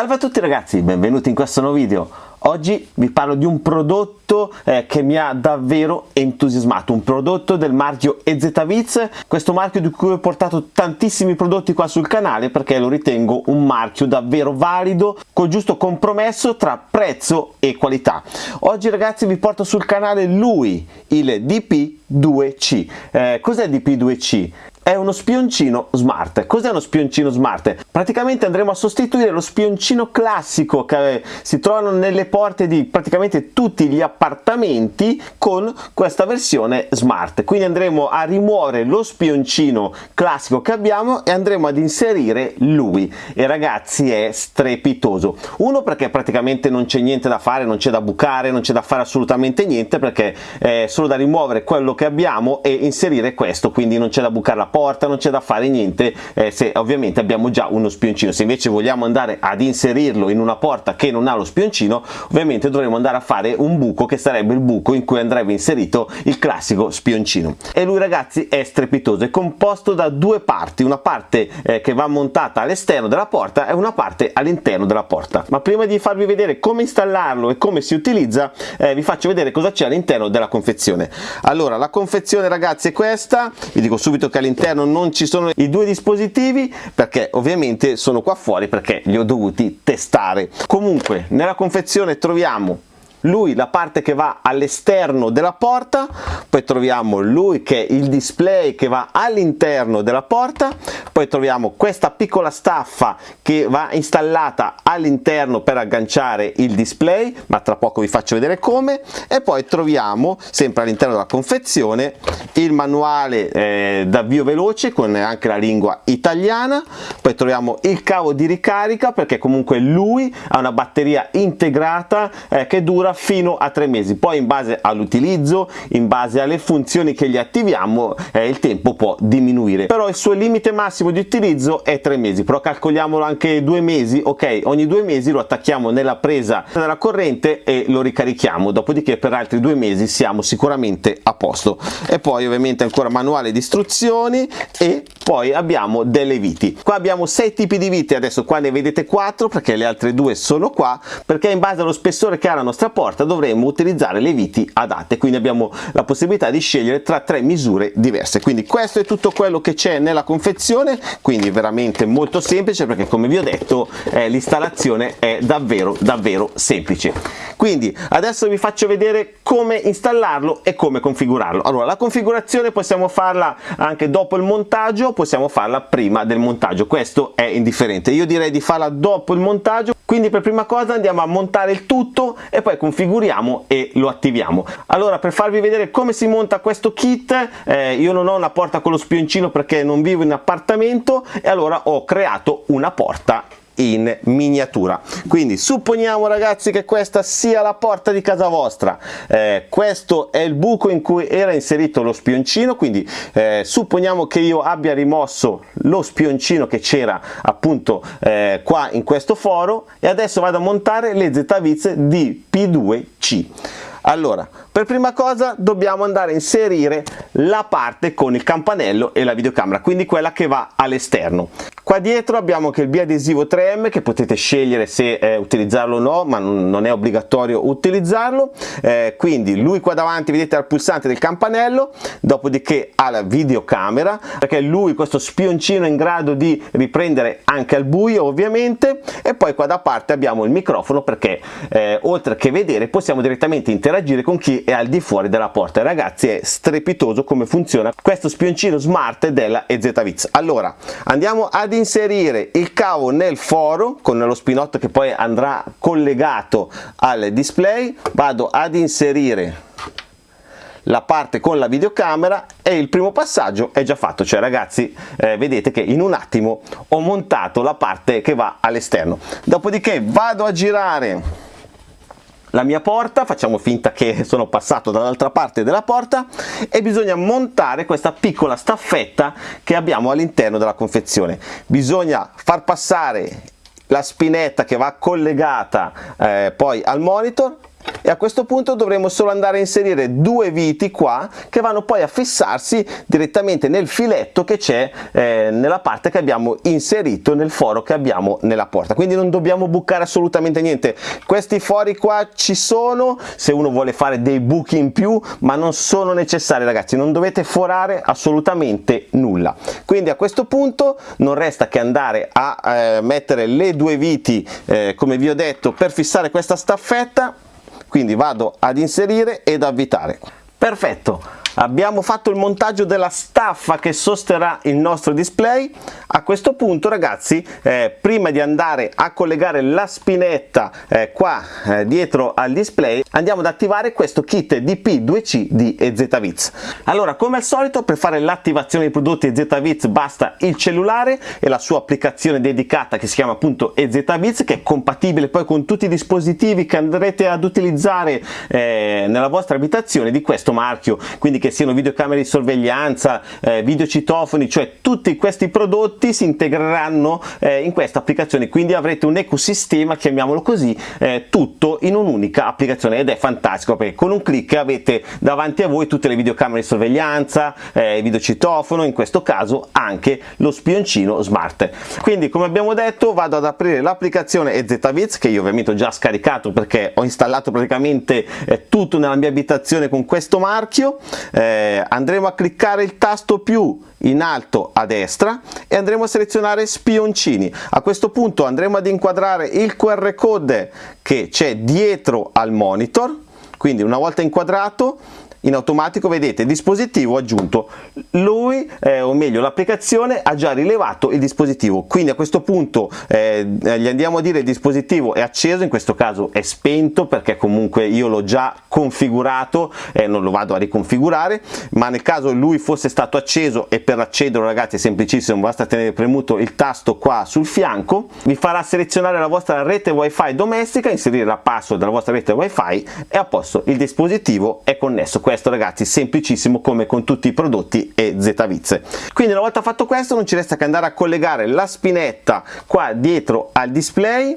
Salve a tutti ragazzi, benvenuti in questo nuovo video. Oggi vi parlo di un prodotto eh, che mi ha davvero entusiasmato, un prodotto del marchio EZViz, questo marchio di cui ho portato tantissimi prodotti qua sul canale perché lo ritengo un marchio davvero valido, col giusto compromesso tra prezzo e qualità. Oggi ragazzi vi porto sul canale lui, il DP2C. Eh, cos'è il DP2C? È uno spioncino smart. Cos'è uno spioncino smart? Praticamente andremo a sostituire lo spioncino classico che si trovano nelle porte di praticamente tutti gli appartamenti con questa versione smart. Quindi andremo a rimuovere lo spioncino classico che abbiamo e andremo ad inserire lui. E ragazzi è strepitoso. Uno perché praticamente non c'è niente da fare, non c'è da bucare, non c'è da fare assolutamente niente perché è solo da rimuovere quello che abbiamo e inserire questo, quindi non c'è da bucare la porta porta non c'è da fare niente eh, se ovviamente abbiamo già uno spioncino. Se invece vogliamo andare ad inserirlo in una porta che non ha lo spioncino ovviamente dovremo andare a fare un buco che sarebbe il buco in cui andrebbe inserito il classico spioncino. E lui ragazzi è strepitoso è composto da due parti una parte eh, che va montata all'esterno della porta e una parte all'interno della porta. Ma prima di farvi vedere come installarlo e come si utilizza eh, vi faccio vedere cosa c'è all'interno della confezione. Allora la confezione ragazzi è questa. Vi dico subito che all'interno all'interno non ci sono i due dispositivi perché ovviamente sono qua fuori perché li ho dovuti testare. Comunque nella confezione troviamo lui la parte che va all'esterno della porta poi troviamo lui che è il display che va all'interno della porta poi troviamo questa piccola staffa che va installata all'interno per agganciare il display ma tra poco vi faccio vedere come e poi troviamo sempre all'interno della confezione il manuale eh, d'avvio veloce con anche la lingua italiana poi troviamo il cavo di ricarica perché comunque lui ha una batteria integrata eh, che dura dura fino a tre mesi. Poi in base all'utilizzo in base alle funzioni che gli attiviamo eh, il tempo può diminuire. Però il suo limite massimo di utilizzo è tre mesi. Però calcoliamolo anche due mesi ok ogni due mesi lo attacchiamo nella presa della corrente e lo ricarichiamo. Dopodiché per altri due mesi siamo sicuramente a posto. E poi ovviamente ancora manuale di istruzioni e poi abbiamo delle viti. Qua abbiamo sei tipi di viti adesso qua ne vedete quattro perché le altre due sono qua perché in base allo spessore che ha la nostra porta dovremo utilizzare le viti adatte. Quindi abbiamo la possibilità di scegliere tra tre misure diverse. Quindi questo è tutto quello che c'è nella confezione. Quindi veramente molto semplice perché come vi ho detto eh, l'installazione è davvero davvero semplice. Quindi adesso vi faccio vedere come installarlo e come configurarlo. Allora la configurazione possiamo farla anche dopo il montaggio possiamo farla prima del montaggio. Questo è indifferente. Io direi di farla dopo il montaggio. Quindi per prima cosa andiamo a montare il tutto e poi configuriamo e lo attiviamo. Allora per farvi vedere come si monta questo kit eh, io non ho una porta con lo spioncino perché non vivo in appartamento e allora ho creato una porta in miniatura. Quindi supponiamo ragazzi che questa sia la porta di casa vostra. Eh, questo è il buco in cui era inserito lo spioncino quindi eh, supponiamo che io abbia rimosso lo spioncino che c'era appunto eh, qua in questo foro e adesso vado a montare le ZViz di P2C allora per prima cosa dobbiamo andare a inserire la parte con il campanello e la videocamera quindi quella che va all'esterno. Qua dietro abbiamo anche il biadesivo 3M che potete scegliere se eh, utilizzarlo o no ma non è obbligatorio utilizzarlo. Eh, quindi lui qua davanti vedete al pulsante del campanello dopodiché ha la videocamera perché lui questo spioncino è in grado di riprendere anche al buio ovviamente. E poi qua da parte abbiamo il microfono perché eh, oltre che vedere possiamo direttamente interagire con chi è al di fuori della porta. Ragazzi è strepitoso come funziona questo spioncino smart della EZViz allora andiamo ad inserire il cavo nel foro con lo spinotto che poi andrà collegato al display. Vado ad inserire la parte con la videocamera e il primo passaggio è già fatto. Cioè ragazzi eh, vedete che in un attimo ho montato la parte che va all'esterno. Dopodiché vado a girare la mia porta, facciamo finta che sono passato dall'altra parte della porta e bisogna montare questa piccola staffetta che abbiamo all'interno della confezione. Bisogna far passare la spinetta che va collegata eh, poi al monitor e a questo punto dovremo solo andare a inserire due viti qua che vanno poi a fissarsi direttamente nel filetto che c'è eh, nella parte che abbiamo inserito nel foro che abbiamo nella porta. Quindi non dobbiamo bucare assolutamente niente. Questi fori qua ci sono se uno vuole fare dei buchi in più ma non sono necessari ragazzi. Non dovete forare assolutamente nulla. Quindi a questo punto non resta che andare a eh, mettere le due viti eh, come vi ho detto per fissare questa staffetta quindi vado ad inserire ed avvitare. Perfetto abbiamo fatto il montaggio della staffa che sosterrà il nostro display. A questo punto ragazzi eh, prima di andare a collegare la spinetta eh, qua eh, dietro al display andiamo ad attivare questo kit DP2C di EZViz allora come al solito per fare l'attivazione dei prodotti EZViz basta il cellulare e la sua applicazione dedicata che si chiama appunto EZViz che è compatibile poi con tutti i dispositivi che andrete ad utilizzare eh, nella vostra abitazione di questo marchio. Quindi che siano videocamere di sorveglianza, eh, videocitofoni, cioè tutti questi prodotti si integreranno eh, in questa applicazione, quindi avrete un ecosistema, chiamiamolo così, eh, tutto in un'unica applicazione ed è fantastico perché con un clic avete davanti a voi tutte le videocamere di sorveglianza, eh, videocitofono, in questo caso anche lo spioncino smart. Quindi come abbiamo detto vado ad aprire l'applicazione EZViz che io ovviamente ho già scaricato perché ho installato praticamente eh, tutto nella mia abitazione con questo marchio eh, andremo a cliccare il tasto più in alto a destra e andremo a selezionare spioncini. A questo punto andremo ad inquadrare il qr code che c'è dietro al monitor quindi una volta inquadrato in automatico vedete dispositivo aggiunto. Lui eh, o meglio l'applicazione ha già rilevato il dispositivo. Quindi a questo punto eh, gli andiamo a dire il dispositivo è acceso in questo caso è spento perché comunque io l'ho già configurato eh, non lo vado a riconfigurare ma nel caso lui fosse stato acceso e per accederlo ragazzi è semplicissimo basta tenere premuto il tasto qua sul fianco vi farà selezionare la vostra rete wifi domestica inserire la password della vostra rete wifi e a posto il dispositivo è connesso questo ragazzi semplicissimo come con tutti i prodotti e ZViz quindi una volta fatto questo non ci resta che andare a collegare la spinetta qua dietro al display.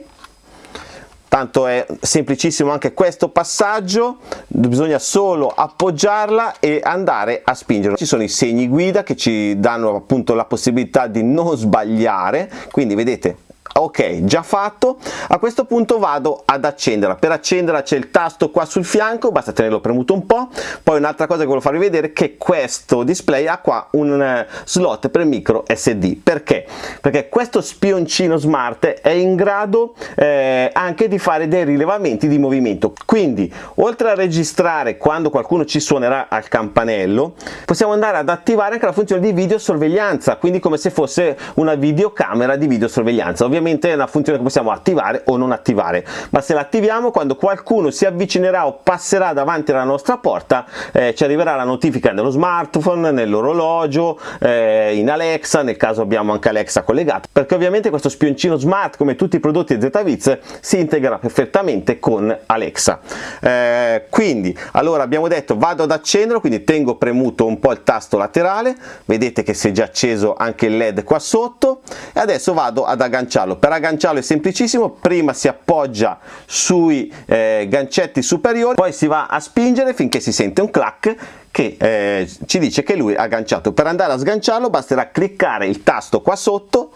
Tanto è semplicissimo anche questo passaggio bisogna solo appoggiarla e andare a spingere ci sono i segni guida che ci danno appunto la possibilità di non sbagliare. Quindi vedete ok già fatto. A questo punto vado ad accenderla. Per accenderla c'è il tasto qua sul fianco basta tenerlo premuto un po' poi un'altra cosa che voglio farvi vedere è che questo display ha qua un eh, slot per micro sd perché? Perché questo spioncino smart è in grado eh, anche di fare dei rilevamenti di movimento. Quindi oltre a registrare quando qualcuno ci suonerà al campanello possiamo andare ad attivare anche la funzione di videosorveglianza. Quindi come se fosse una videocamera di videosorveglianza. Ovviamente ovviamente è una funzione che possiamo attivare o non attivare ma se l'attiviamo quando qualcuno si avvicinerà o passerà davanti alla nostra porta eh, ci arriverà la notifica nello smartphone, nell'orologio, eh, in Alexa, nel caso abbiamo anche Alexa collegato perché ovviamente questo spioncino smart come tutti i prodotti ZViz si integra perfettamente con Alexa. Eh, quindi allora abbiamo detto vado ad accenderlo quindi tengo premuto un po' il tasto laterale vedete che si è già acceso anche il led qua sotto e adesso vado ad agganciarlo agganciarlo per agganciarlo è semplicissimo prima si appoggia sui eh, gancetti superiori poi si va a spingere finché si sente un clack che eh, ci dice che lui è agganciato. Per andare a sganciarlo basterà cliccare il tasto qua sotto.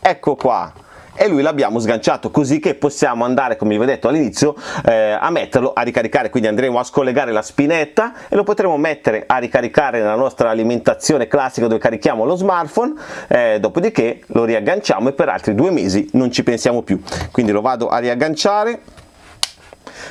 Ecco qua e lui l'abbiamo sganciato così che possiamo andare come vi ho detto all'inizio eh, a metterlo a ricaricare. Quindi andremo a scollegare la spinetta e lo potremo mettere a ricaricare nella nostra alimentazione classica dove carichiamo lo smartphone. Eh, dopodiché lo riagganciamo e per altri due mesi non ci pensiamo più. Quindi lo vado a riagganciare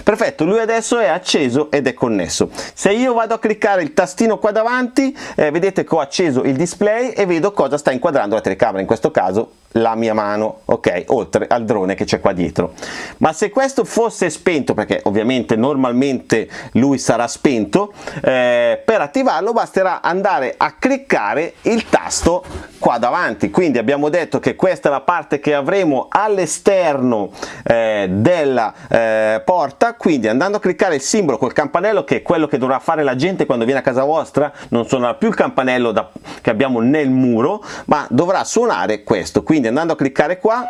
perfetto lui adesso è acceso ed è connesso. Se io vado a cliccare il tastino qua davanti eh, vedete che ho acceso il display e vedo cosa sta inquadrando la telecamera in questo caso la mia mano ok? Oltre al drone che c'è qua dietro. Ma se questo fosse spento perché ovviamente normalmente lui sarà spento eh, per attivarlo basterà andare a cliccare il tasto qua davanti. Quindi abbiamo detto che questa è la parte che avremo all'esterno eh, della eh, porta quindi andando a cliccare il simbolo col campanello che è quello che dovrà fare la gente quando viene a casa vostra non suonerà più il campanello da, che abbiamo nel muro ma dovrà suonare questo. Quindi andando a cliccare qua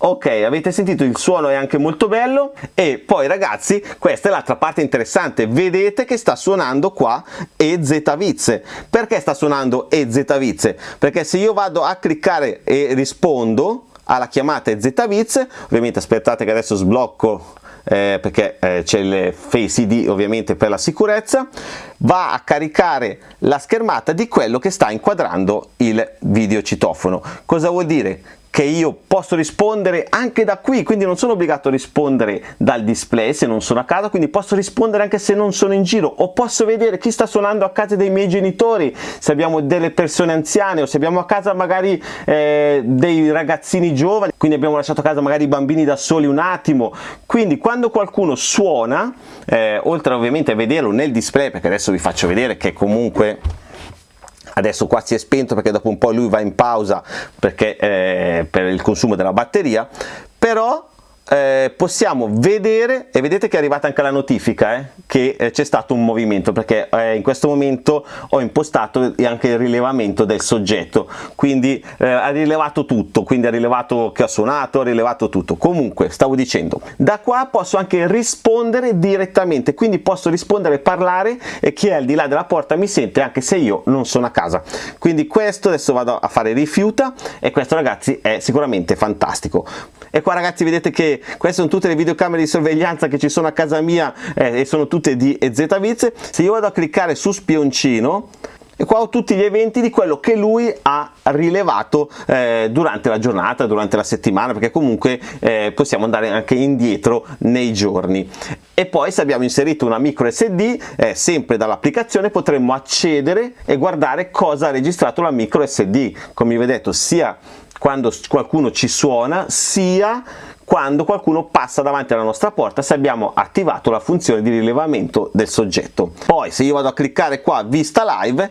ok avete sentito il suono è anche molto bello. E poi ragazzi questa è l'altra parte interessante. Vedete che sta suonando qua EZ Viz perché sta suonando EZ Viz perché se io vado a cliccare e rispondo alla chiamata EZ Viz ovviamente aspettate che adesso sblocco eh, perché eh, c'è il Face ID ovviamente per la sicurezza, va a caricare la schermata di quello che sta inquadrando il video citofono. Cosa vuol dire? Che io posso rispondere anche da qui, quindi non sono obbligato a rispondere dal display se non sono a casa, quindi posso rispondere anche se non sono in giro o posso vedere chi sta suonando a casa dei miei genitori, se abbiamo delle persone anziane o se abbiamo a casa magari eh, dei ragazzini giovani, quindi abbiamo lasciato a casa magari i bambini da soli un attimo, quindi quando qualcuno suona, eh, oltre ovviamente a vederlo nel display, perché adesso vi faccio vedere che comunque adesso qua si è spento perché dopo un po' lui va in pausa perché, eh, per il consumo della batteria però eh, possiamo vedere e vedete che è arrivata anche la notifica eh, che eh, c'è stato un movimento perché eh, in questo momento ho impostato anche il rilevamento del soggetto. Quindi eh, ha rilevato tutto quindi ha rilevato che ha suonato ha rilevato tutto. Comunque stavo dicendo da qua posso anche rispondere direttamente. Quindi posso rispondere parlare e chi è al di là della porta mi sente anche se io non sono a casa. Quindi questo adesso vado a fare rifiuta e questo ragazzi è sicuramente fantastico. E qua ragazzi vedete che queste sono tutte le videocamere di sorveglianza che ci sono a casa mia eh, e sono tutte di EZViz se io vado a cliccare su spioncino e qua ho tutti gli eventi di quello che lui ha rilevato eh, durante la giornata, durante la settimana, perché comunque eh, possiamo andare anche indietro nei giorni. E poi se abbiamo inserito una micro SD, eh, sempre dall'applicazione potremmo accedere e guardare cosa ha registrato la micro SD, come vi ho detto, sia quando qualcuno ci suona, sia quando qualcuno passa davanti alla nostra porta se abbiamo attivato la funzione di rilevamento del soggetto. Poi se io vado a cliccare qua vista live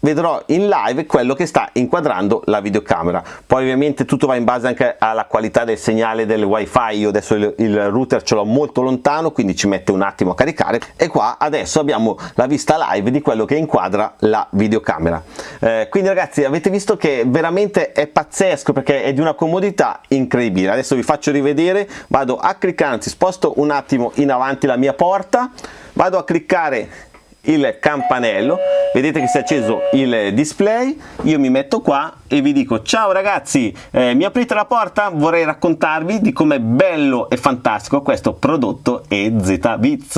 vedrò in live quello che sta inquadrando la videocamera. Poi ovviamente tutto va in base anche alla qualità del segnale del wifi. Io adesso il, il router ce l'ho molto lontano quindi ci mette un attimo a caricare. E qua adesso abbiamo la vista live di quello che inquadra la videocamera. Eh, quindi ragazzi avete visto che veramente è pazzesco perché è di una comodità incredibile. Adesso vi faccio rivedere. Vado a cliccare anzi sposto un attimo in avanti la mia porta. Vado a cliccare il campanello vedete che si è acceso il display io mi metto qua e vi dico ciao ragazzi eh, mi aprite la porta? Vorrei raccontarvi di com'è bello e fantastico questo prodotto EZ Bits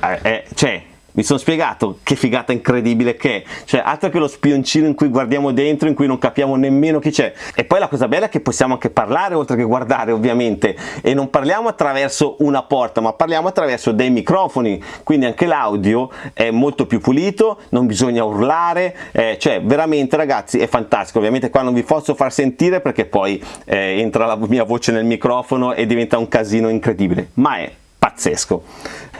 eh, eh, cioè mi sono spiegato che figata incredibile che è. Cioè altro che lo spioncino in cui guardiamo dentro in cui non capiamo nemmeno chi c'è. E poi la cosa bella è che possiamo anche parlare oltre che guardare ovviamente. E non parliamo attraverso una porta ma parliamo attraverso dei microfoni. Quindi anche l'audio è molto più pulito non bisogna urlare. Eh, cioè veramente ragazzi è fantastico. Ovviamente qua non vi posso far sentire perché poi eh, entra la mia voce nel microfono e diventa un casino incredibile. Ma è pazzesco.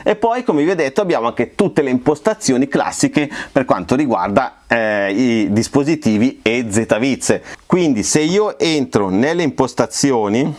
E poi come vi ho detto abbiamo anche tutte le impostazioni classiche per quanto riguarda eh, i dispositivi e ZViz. Quindi se io entro nelle impostazioni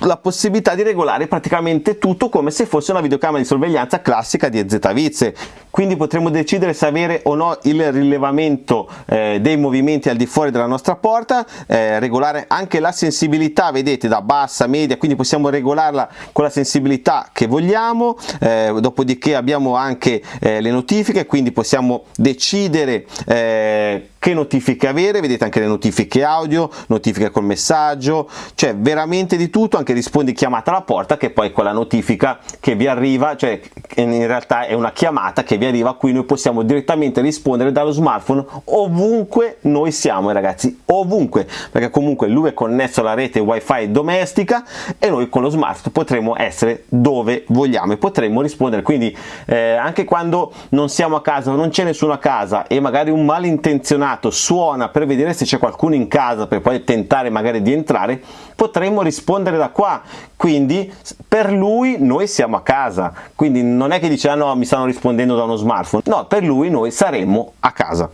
la possibilità di regolare praticamente tutto come se fosse una videocamera di sorveglianza classica di EZViz quindi potremo decidere se avere o no il rilevamento eh, dei movimenti al di fuori della nostra porta eh, regolare anche la sensibilità vedete da bassa media quindi possiamo regolarla con la sensibilità che vogliamo eh, dopodiché abbiamo anche eh, le notifiche quindi possiamo decidere eh, che notifiche avere? Vedete anche le notifiche audio notifiche col messaggio. Cioè veramente di tutto anche rispondi chiamata alla porta che poi quella notifica che vi arriva cioè in realtà è una chiamata che vi arriva a cui noi possiamo direttamente rispondere dallo smartphone ovunque noi siamo ragazzi ovunque. Perché comunque lui è connesso alla rete wifi domestica e noi con lo smartphone potremo essere dove vogliamo e potremo rispondere. Quindi eh, anche quando non siamo a casa non c'è nessuno a casa e magari un malintenzionato suona per vedere se c'è qualcuno in casa per poi tentare magari di entrare potremmo rispondere da qua. Quindi per lui noi siamo a casa. Quindi non è che dice ah no mi stanno rispondendo da uno smartphone no per lui noi saremmo a casa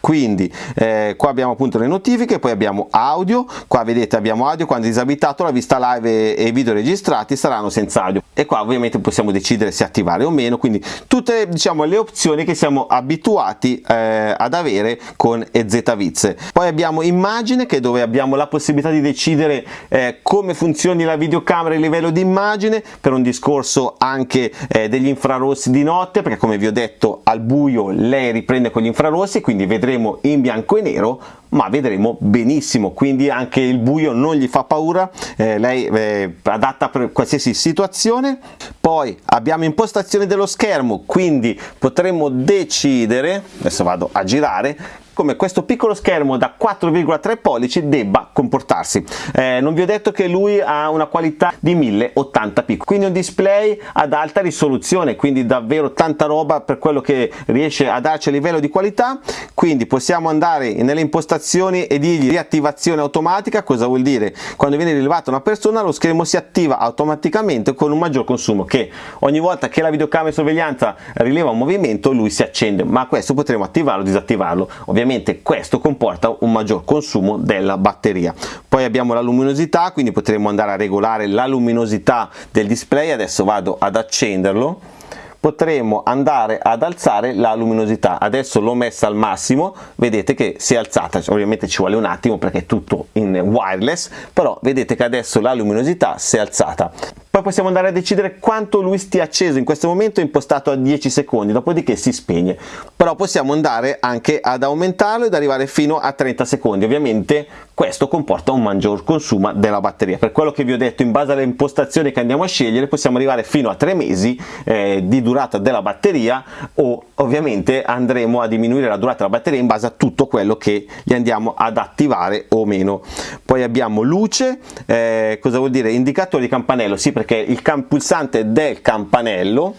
quindi eh, qua abbiamo appunto le notifiche poi abbiamo audio. Qua vedete abbiamo audio quando è disabitato la vista live e, i video registrati saranno senza audio. E qua ovviamente possiamo decidere se attivare o meno. Quindi tutte diciamo le opzioni che siamo abituati eh, ad avere con EZViz poi abbiamo immagine che dove abbiamo la possibilità di decidere eh, come funzioni la videocamera a livello di immagine per un discorso anche eh, degli infrarossi di notte perché come vi ho detto al buio lei riprende con gli infrarossi quindi vedremo in bianco e nero ma vedremo benissimo quindi anche il buio non gli fa paura eh, lei è adatta per qualsiasi situazione. Poi abbiamo impostazione dello schermo quindi potremo decidere adesso vado a girare come questo piccolo schermo da 4,3 pollici debba comportarsi. Eh, non vi ho detto che lui ha una qualità di 1080p, quindi un display ad alta risoluzione, quindi davvero tanta roba per quello che riesce a darci a livello di qualità, quindi possiamo andare nelle impostazioni e dirgli riattivazione automatica, cosa vuol dire? Quando viene rilevata una persona lo schermo si attiva automaticamente con un maggior consumo, che ogni volta che la videocamera di sorveglianza rileva un movimento lui si accende, ma questo potremo attivarlo o disattivarlo. Ovviamente ovviamente questo comporta un maggior consumo della batteria. Poi abbiamo la luminosità quindi potremo andare a regolare la luminosità del display. Adesso vado ad accenderlo. Potremo andare ad alzare la luminosità. Adesso l'ho messa al massimo. Vedete che si è alzata. Ovviamente ci vuole un attimo perché è tutto in wireless però vedete che adesso la luminosità si è alzata poi possiamo andare a decidere quanto lui stia acceso. In questo momento è impostato a 10 secondi dopodiché si spegne. Però possiamo andare anche ad aumentarlo ed arrivare fino a 30 secondi. Ovviamente questo comporta un maggior consumo della batteria. Per quello che vi ho detto in base alle impostazioni che andiamo a scegliere possiamo arrivare fino a 3 mesi eh, di durata della batteria o ovviamente andremo a diminuire la durata della batteria in base a tutto quello che gli andiamo ad attivare o meno. Poi abbiamo luce eh, cosa vuol dire? Indicatore di campanello sì perché il pulsante del campanello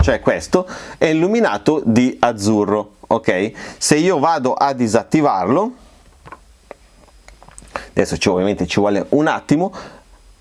cioè questo è illuminato di azzurro ok? Se io vado a disattivarlo adesso ovviamente ci vuole un attimo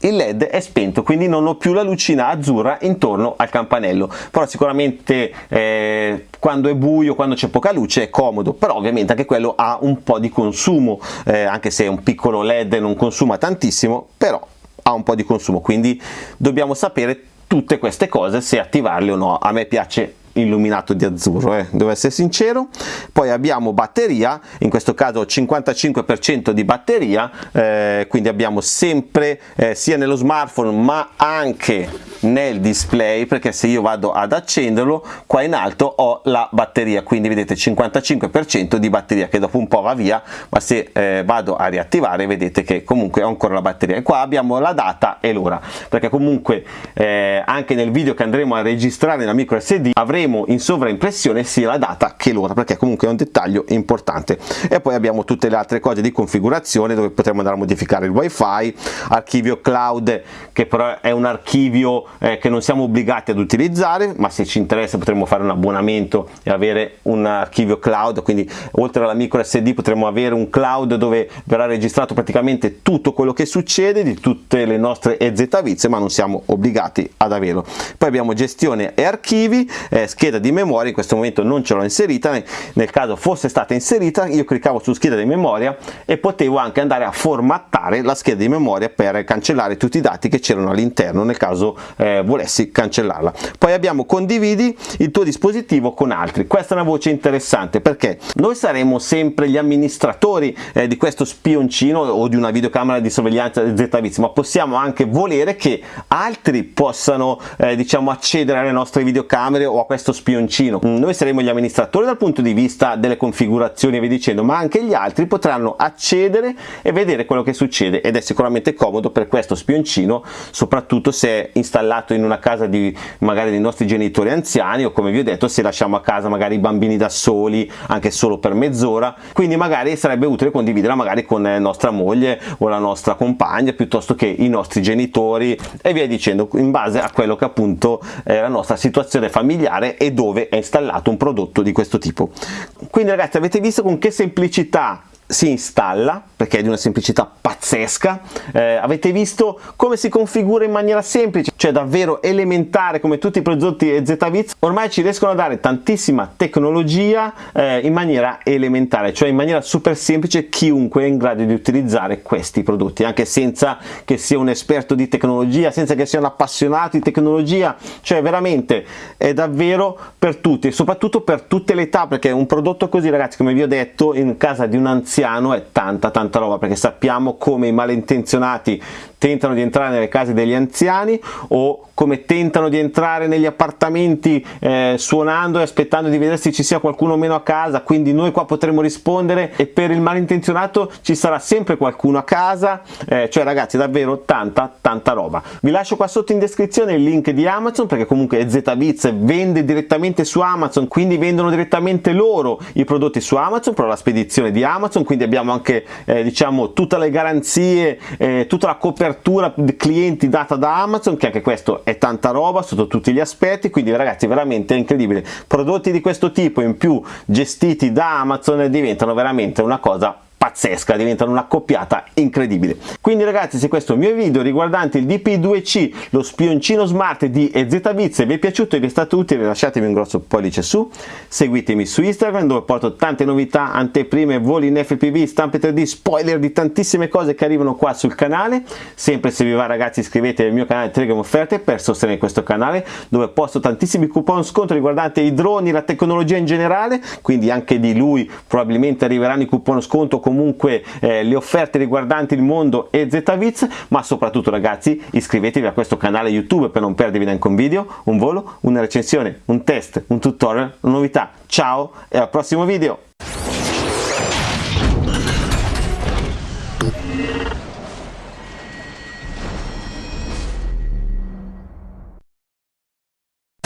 il led è spento quindi non ho più la lucina azzurra intorno al campanello. Però sicuramente eh, quando è buio quando c'è poca luce è comodo. Però ovviamente anche quello ha un po' di consumo eh, anche se un piccolo led non consuma tantissimo però ha un po' di consumo quindi dobbiamo sapere tutte queste cose se attivarle o no. A me piace illuminato di azzurro eh, devo essere sincero. Poi abbiamo batteria in questo caso 55% di batteria eh, quindi abbiamo sempre eh, sia nello smartphone ma anche nel display perché se io vado ad accenderlo qua in alto ho la batteria. Quindi vedete 55% di batteria che dopo un po' va via ma se eh, vado a riattivare vedete che comunque ho ancora la batteria. E qua abbiamo la data e l'ora perché comunque eh, anche nel video che andremo a registrare nella micro SD avremo in sovraimpressione sia la data che l'ora perché comunque è un dettaglio importante. E poi abbiamo tutte le altre cose di configurazione dove potremo andare a modificare il wifi archivio cloud che però è un archivio eh, che non siamo obbligati ad utilizzare ma se ci interessa potremo fare un abbonamento e avere un archivio cloud. Quindi oltre alla micro SD potremo avere un cloud dove verrà registrato praticamente tutto quello che succede di tutte le nostre EZViz ma non siamo obbligati ad averlo. Poi abbiamo gestione e archivi eh, scheda di memoria in questo momento non ce l'ho inserita nel caso fosse stata inserita io cliccavo su scheda di memoria e potevo anche andare a formattare la scheda di memoria per cancellare tutti i dati che c'erano all'interno nel caso eh, volessi cancellarla. Poi abbiamo condividi il tuo dispositivo con altri. Questa è una voce interessante perché noi saremo sempre gli amministratori eh, di questo spioncino o di una videocamera di sorveglianza ZViz ma possiamo anche volere che altri possano eh, diciamo accedere alle nostre videocamere o a questo spioncino. Noi saremo gli amministratori dal punto di vista delle configurazioni e via dicendo ma anche gli altri potranno accedere e vedere quello che succede ed è sicuramente comodo per questo spioncino soprattutto se installato in una casa di magari dei nostri genitori anziani o come vi ho detto se lasciamo a casa magari i bambini da soli anche solo per mezz'ora. Quindi magari sarebbe utile condividerla magari con eh, nostra moglie o la nostra compagna piuttosto che i nostri genitori e via dicendo in base a quello che appunto è la nostra situazione familiare e dove è installato un prodotto di questo tipo. Quindi ragazzi avete visto con che semplicità si installa perché è di una semplicità pazzesca. Eh, avete visto come si configura in maniera semplice cioè davvero elementare come tutti i prodotti ZViz ormai ci riescono a dare tantissima tecnologia eh, in maniera elementare cioè in maniera super semplice chiunque è in grado di utilizzare questi prodotti anche senza che sia un esperto di tecnologia senza che sia un appassionato di tecnologia. Cioè veramente è davvero per tutti e soprattutto per tutte le età perché un prodotto così ragazzi come vi ho detto in casa di un anziano è tanta tanta roba perché sappiamo come i malintenzionati tentano di entrare nelle case degli anziani o come tentano di entrare negli appartamenti eh, suonando e aspettando di vedere se ci sia qualcuno o meno a casa. Quindi noi qua potremo rispondere e per il malintenzionato ci sarà sempre qualcuno a casa. Eh, cioè ragazzi davvero tanta tanta roba. Vi lascio qua sotto in descrizione il link di Amazon perché comunque ZBiz vende direttamente su Amazon quindi vendono direttamente loro i prodotti su Amazon però la spedizione di Amazon. Quindi abbiamo anche eh, diciamo tutte le garanzie eh, tutta la copertura copertura clienti data da Amazon che anche questo è tanta roba sotto tutti gli aspetti quindi ragazzi veramente incredibile. Prodotti di questo tipo in più gestiti da Amazon diventano veramente una cosa pazzesca, diventano una coppiata incredibile. Quindi ragazzi se questo mio video riguardante il DP2C, lo spioncino smart di ZViz vi è piaciuto e vi è stato utile lasciatemi un grosso pollice su, seguitemi su Instagram dove porto tante novità, anteprime, voli in FPV, stampe 3D, spoiler di tantissime cose che arrivano qua sul canale, sempre se vi va ragazzi iscrivetevi al mio canale Telegram Offerte per sostenere questo canale dove posto tantissimi coupon sconto riguardanti i droni, la tecnologia in generale, quindi anche di lui probabilmente arriveranno i coupon sconto comunque eh, le offerte riguardanti il mondo e ZViz ma soprattutto ragazzi iscrivetevi a questo canale YouTube per non perdervi neanche un video, un volo, una recensione, un test, un tutorial, una novità. Ciao e al prossimo video!